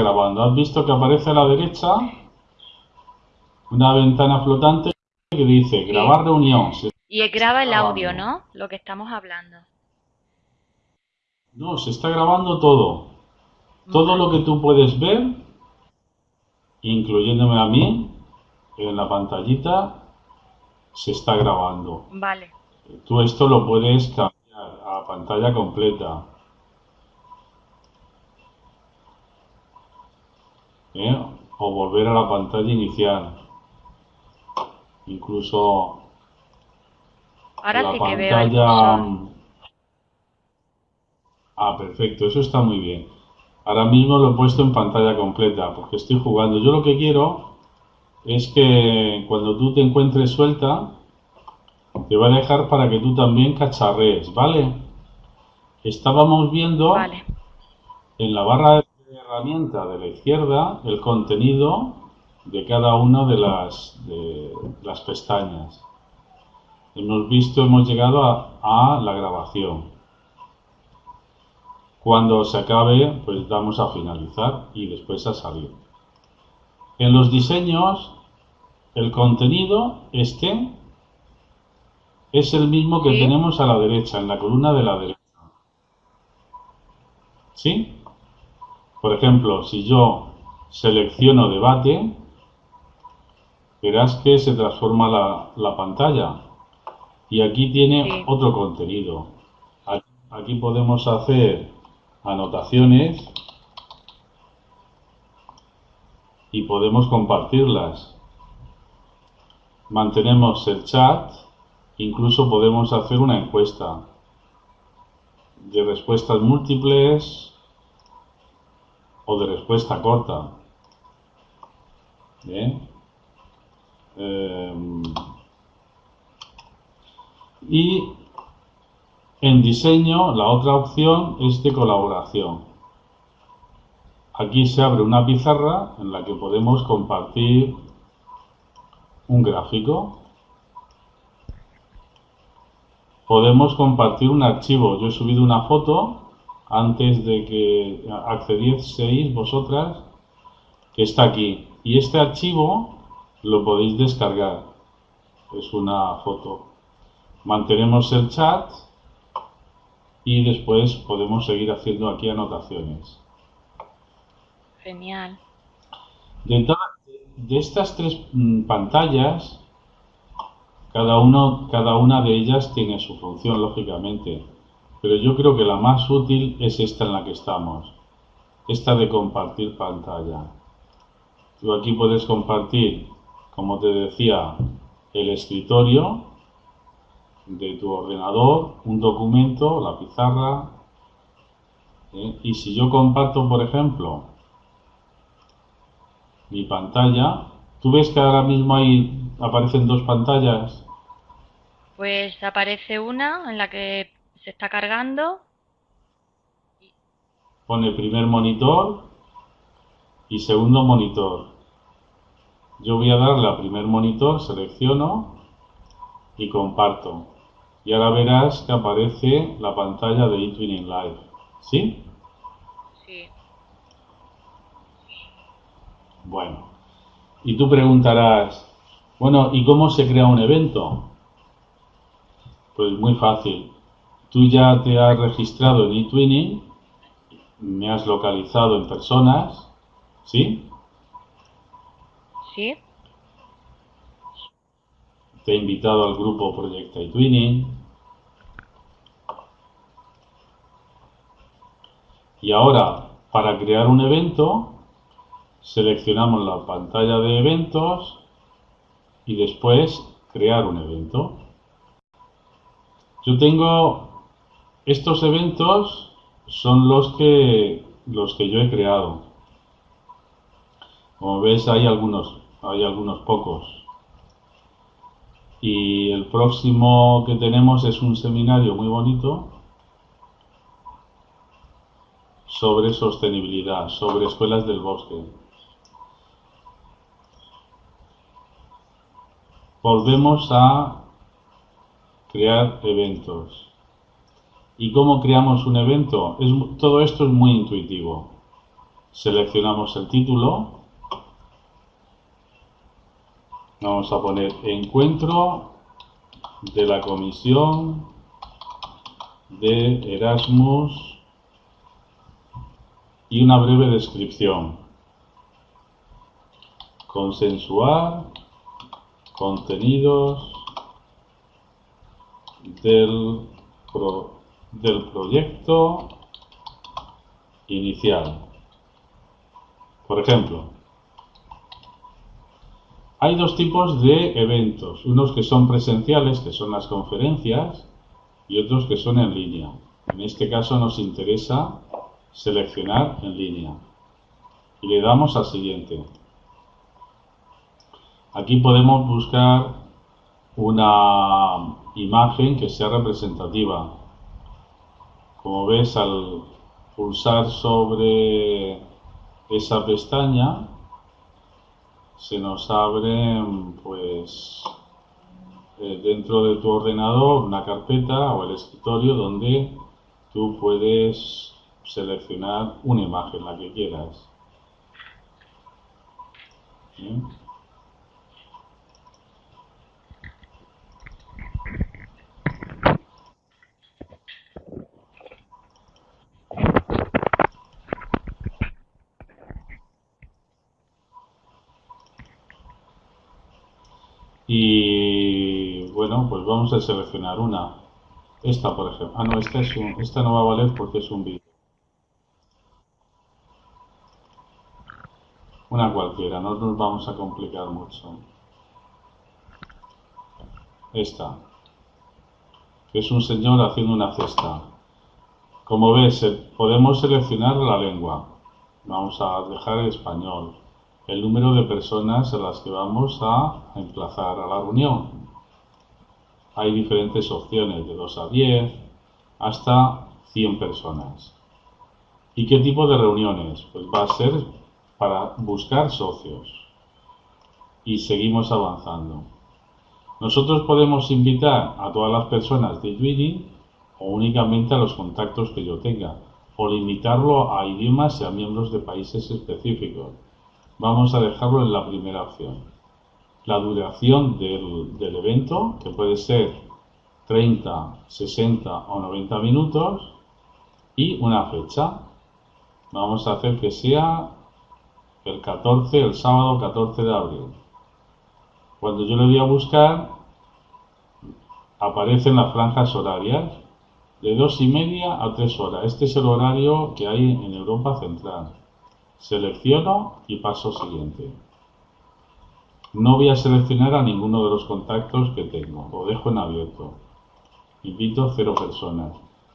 grabando. ¿Has visto que aparece a la derecha una ventana flotante que dice grabar reunión? Se Y graba el audio, ¿no? Lo que estamos hablando. No, se está grabando todo. Todo lo que tú puedes ver, incluyéndome a mí, en la pantallita, se está grabando. Vale. Tú esto lo puedes cambiar a pantalla completa. ¿Eh? O volver a la pantalla inicial. Incluso Ahora la sí veo pantalla... cursor. Ah, perfecto, eso está muy bien. Ahora mismo lo he puesto en pantalla completa porque estoy jugando. Yo lo que quiero es que cuando tú te encuentres suelta, te va a dejar para que tú también cacharrees, ¿vale? Estábamos viendo Vale. en la barra de herramienta de la izquierda el contenido de cada una de las, de las pestañas. Hemos visto, hemos llegado a, a la grabación. Cuando se acabe, pues damos a finalizar y después a salir. En los diseños, el contenido este es el mismo que tenemos a la derecha, en la columna de la derecha. ¿Sí? Por ejemplo, si yo selecciono debate, verás que se transforma la, la pantalla. Y aquí tiene Sí. otro contenido. Aquí, aquí podemos hacer anotaciones y podemos compartirlas. Mantenemos el chat, incluso podemos hacer una encuesta de respuestas múltiples o de respuesta corta. Bien. Em, y en diseño, la otra opción es de colaboración. Aquí se abre una pizarra en la que podemos compartir un gráfico. Podemos compartir un archivo. Yo he subido una foto antes de que accedieseis vosotras, que está aquí. Y este archivo lo podéis descargar. Es una foto. Mantenemos el chat y después podemos seguir haciendo aquí anotaciones. Genial. De, estas tres mm, pantallas, cada, uno, cada una de ellas tiene su función, lógicamente. Pero yo creo que la más útil es esta en la que estamos. Esta de compartir pantalla. Tú aquí puedes compartir, como te decía, el escritorio de tu ordenador, un documento, la pizarra. ¿eh? Y si yo comparto, por ejemplo, mi pantalla. ¿Tú ves que ahora mismo ahí aparecen dos pantallas? Pues aparece una en la que se está cargando. Pone primer monitor y segundo monitor. Yo voy a darle a primer monitor, selecciono y comparto. Y ahora verás que aparece la pantalla de eTwinning Live. ¿Sí? Sí. Bueno. Y tú preguntarás, bueno, ¿y cómo se crea un evento? Pues muy fácil. Tú ya te has registrado en eTwinning, me has localizado en personas, ¿sí? Sí. Te he invitado al grupo Proyecta eTwinning. Y ahora, para crear un evento, seleccionamos la pantalla de eventos y después crear un evento. Yo tengo estos eventos son los que los que yo he creado. Como ves hay algunos hay algunos pocos. Y el próximo que tenemos es un seminario muy bonito sobre sostenibilidad, sobre escuelas del bosque. Volvemos a crear eventos. ¿Y cómo creamos un evento? Todo esto es muy intuitivo. Seleccionamos el título. Vamos a poner encuentro de la comisión de Erasmus y una breve descripción. Consensuar contenidos del, del proyecto inicial. Por ejemplo, hay dos tipos de eventos, unos que son presenciales, que son las conferencias, y otros que son en línea. En este caso nos interesa seleccionar en línea. Y le damos al siguiente. Aquí podemos buscar una imagen que sea representativa. Como ves, al pulsar sobre esa pestaña, se nos abre pues eh, dentro de tu ordenador una carpeta o el escritorio donde tú puedes seleccionar una imagen, la que quieras. Y bueno, pues vamos a seleccionar una. Esta, por ejemplo. Ah, no, esta, es un, esta no va a valer porque es un vídeo. Una cualquiera, no nos vamos a complicar mucho. Esta. Es un señor haciendo una cesta. Como ves, podemos seleccionar la lengua. Vamos a dejar el español el número de personas a las que vamos a emplazar a la reunión. Hay diferentes opciones, de 2 a 10 hasta 100 personas. ¿Y qué tipo de reuniones? Pues va a ser para buscar socios. Y seguimos avanzando. Nosotros podemos invitar a todas las personas de Tweedy o únicamente a los contactos que yo tenga, o limitarlo a idiomas y a miembros de países específicos. Vamos a dejarlo en la primera opción. La duración del, evento, que puede ser 30, 60 o 90 minutos, y una fecha. Vamos a hacer que sea el 14, el sábado 14 de abril. Cuando yo le voy a buscar, aparecen las franjas horarias de dos y media a tres horas. Este es el horario que hay en Europa Central. Selecciono y paso siguiente. No voy a seleccionar a ninguno de los contactos que tengo, lo dejo en abierto. Invito cero personas.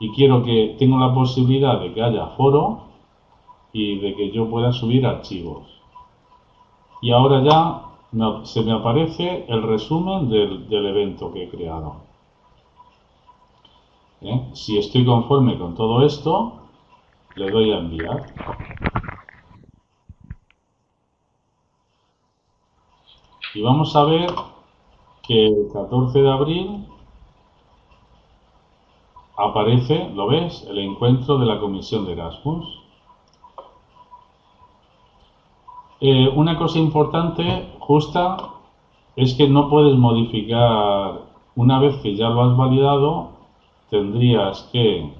Y quiero que tenga la posibilidad de que haya foro y de que yo pueda subir archivos. Y ahora ya se me aparece el resumen del, evento que he creado. ¿Eh? Si estoy conforme con todo esto, le doy a enviar. Y vamos a ver que el 14 de abril aparece, ¿lo ves? El encuentro de la comisión de Erasmus. Eh, una cosa importante, justa, es que no puedes modificar, una vez que ya lo has validado, tendrías que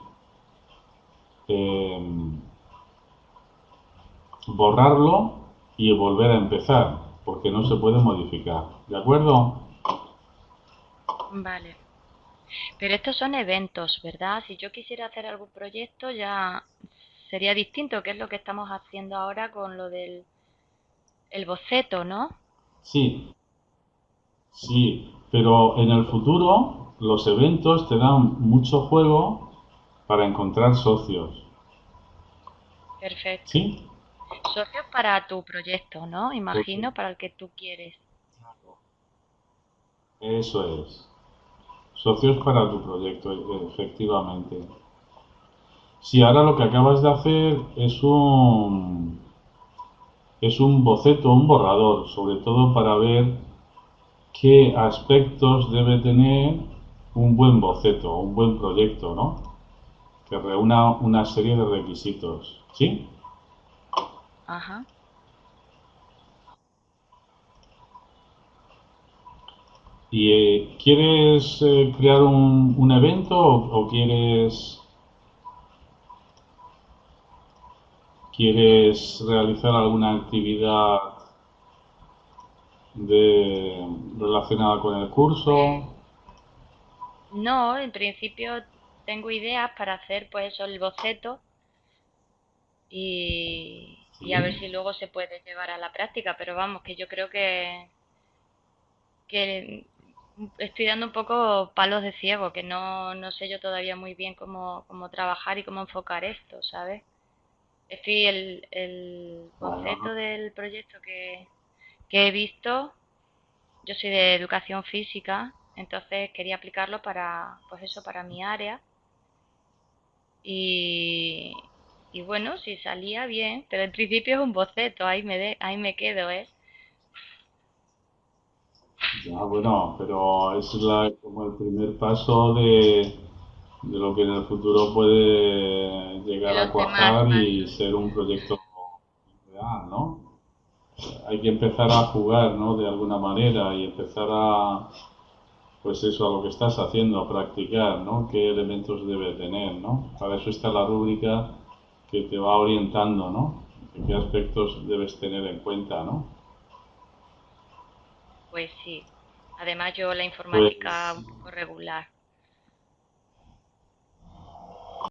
em, borrarlo y volver a empezar porque no se puede modificar. ¿De acuerdo? Vale. Pero estos son eventos, ¿verdad? Si yo quisiera hacer algún proyecto ya sería distinto, que es lo que estamos haciendo ahora con lo del el boceto, ¿no? Sí. Sí, pero en el futuro los eventos te dan mucho juego para encontrar socios. Perfecto. ¿Sí? Socios para tu proyecto, ¿no? Imagino, para el que tú quieres. Eso es. Socios para tu proyecto, efectivamente. Si ahora lo que acabas de hacer es un es un boceto, un borrador, sobre todo para ver qué aspectos debe tener un buen boceto, un buen proyecto, ¿no? Que reúna una serie de requisitos, ¿sí? Ajá. ¿Y eh, quieres eh, crear un, un evento o, o quieres quieres realizar alguna actividad de, relacionada con el curso? No, en principio tengo ideas para hacer pues eso, el boceto y, y a ver si luego se puede llevar a la práctica, pero vamos, que yo creo que, que estoy dando un poco palos de ciego, que no, no sé yo todavía muy bien cómo, cómo trabajar y cómo enfocar esto, ¿sabes? Estoy el, el boceto del proyecto que, que he visto, yo soy de educación física, entonces quería aplicarlo para, pues eso, para mi área. Y, y bueno, si salía bien, pero en principio es un boceto, ahí me, de, ahí me quedo, ¿eh? Ya, bueno, pero es la, como el primer paso de, de lo que en el futuro puede De llegar a demás cuajar y ser un proyecto real, ¿no? Hay que empezar a jugar, ¿no? De alguna manera y empezar a, pues eso, a lo que estás haciendo, a practicar, ¿no? ¿Qué elementos debe tener, ¿no? Para eso está la rúbrica que te va orientando, ¿no? Qué aspectos debes tener en cuenta, ¿no? Pues sí. Además yo la informática Pues un poco regular.